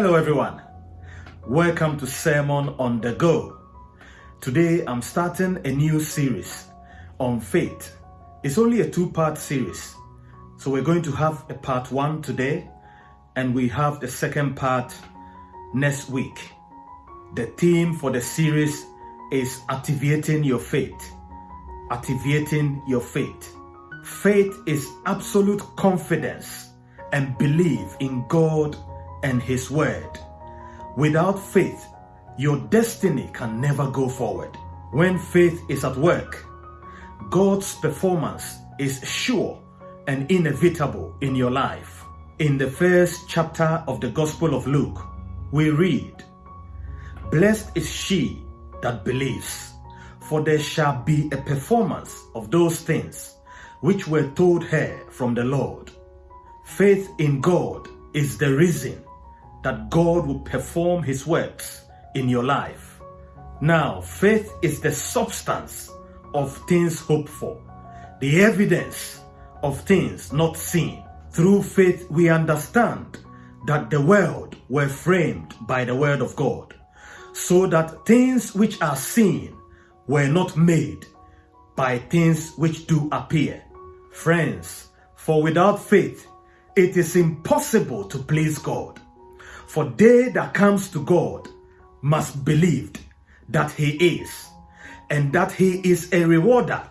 Hello, everyone. Welcome to Sermon on the Go. Today, I'm starting a new series on faith. It's only a two part series. So, we're going to have a part one today, and we have the second part next week. The theme for the series is activating your faith. Activating your faith. Faith is absolute confidence and belief in God and His Word. Without faith, your destiny can never go forward. When faith is at work, God's performance is sure and inevitable in your life. In the first chapter of the Gospel of Luke, we read, Blessed is she that believes, for there shall be a performance of those things which were told her from the Lord. Faith in God is the reason that God will perform his works in your life. Now, faith is the substance of things hoped for, the evidence of things not seen. Through faith, we understand that the world were framed by the word of God, so that things which are seen were not made by things which do appear. Friends, for without faith, it is impossible to please God. For they that comes to God must believe that he is, and that he is a rewarder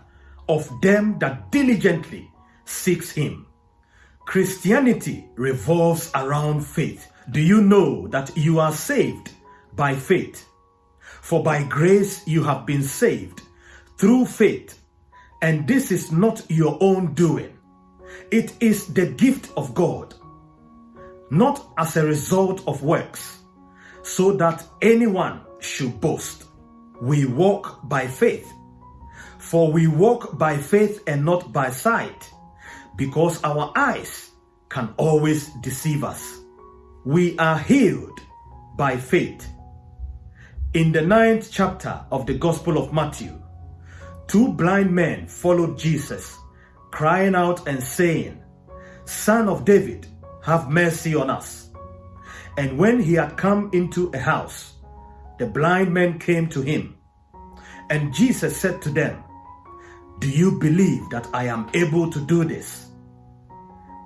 of them that diligently seeks him. Christianity revolves around faith. Do you know that you are saved by faith? For by grace you have been saved through faith, and this is not your own doing. It is the gift of God not as a result of works, so that anyone should boast. We walk by faith. For we walk by faith and not by sight, because our eyes can always deceive us. We are healed by faith. In the ninth chapter of the Gospel of Matthew, two blind men followed Jesus, crying out and saying, Son of David, have mercy on us. And when he had come into a house, the blind men came to him. And Jesus said to them, Do you believe that I am able to do this?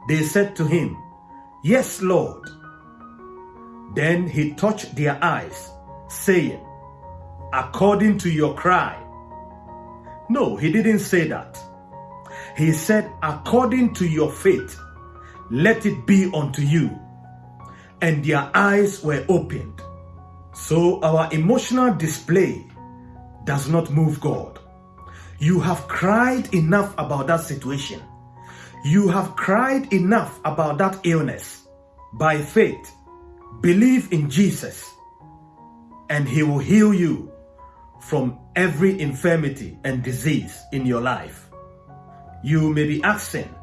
They said to him, Yes, Lord. Then he touched their eyes, saying, According to your cry. No, he didn't say that. He said, According to your faith let it be unto you. And their eyes were opened. So our emotional display does not move God. You have cried enough about that situation. You have cried enough about that illness. By faith, believe in Jesus and he will heal you from every infirmity and disease in your life. You may be asking,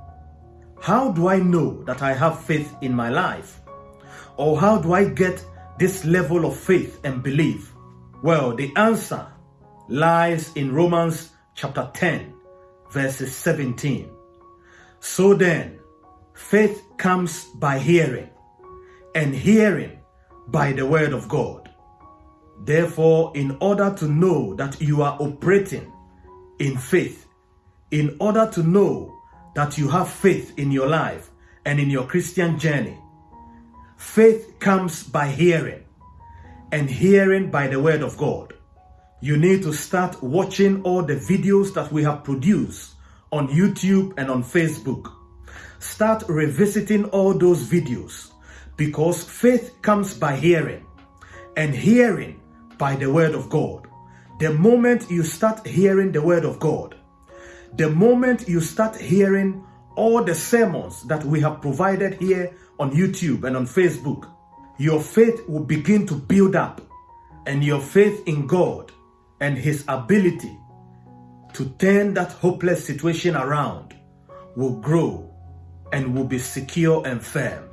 how do I know that I have faith in my life? Or how do I get this level of faith and belief? Well, the answer lies in Romans chapter 10, verses 17. So then, faith comes by hearing, and hearing by the word of God. Therefore, in order to know that you are operating in faith, in order to know that you have faith in your life and in your Christian journey. Faith comes by hearing, and hearing by the word of God. You need to start watching all the videos that we have produced on YouTube and on Facebook. Start revisiting all those videos because faith comes by hearing, and hearing by the word of God. The moment you start hearing the word of God, the moment you start hearing all the sermons that we have provided here on YouTube and on Facebook, your faith will begin to build up and your faith in God and His ability to turn that hopeless situation around will grow and will be secure and firm.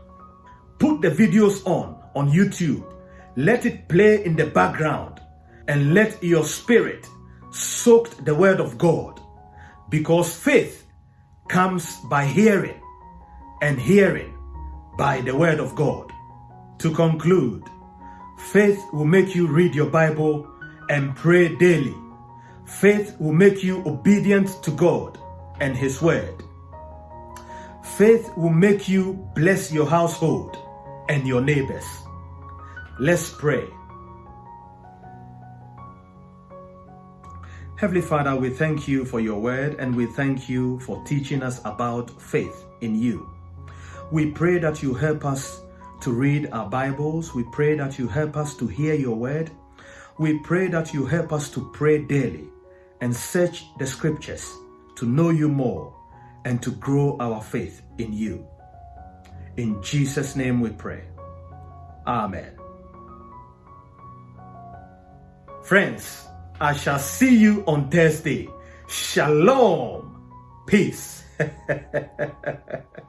Put the videos on on YouTube. Let it play in the background and let your spirit soak the word of God because faith comes by hearing and hearing by the word of God. To conclude, faith will make you read your Bible and pray daily. Faith will make you obedient to God and His word. Faith will make you bless your household and your neighbors. Let's pray. Heavenly Father, we thank you for your word and we thank you for teaching us about faith in you. We pray that you help us to read our Bibles. We pray that you help us to hear your word. We pray that you help us to pray daily and search the scriptures to know you more and to grow our faith in you. In Jesus' name we pray. Amen. Friends, I shall see you on Thursday. Shalom. Peace.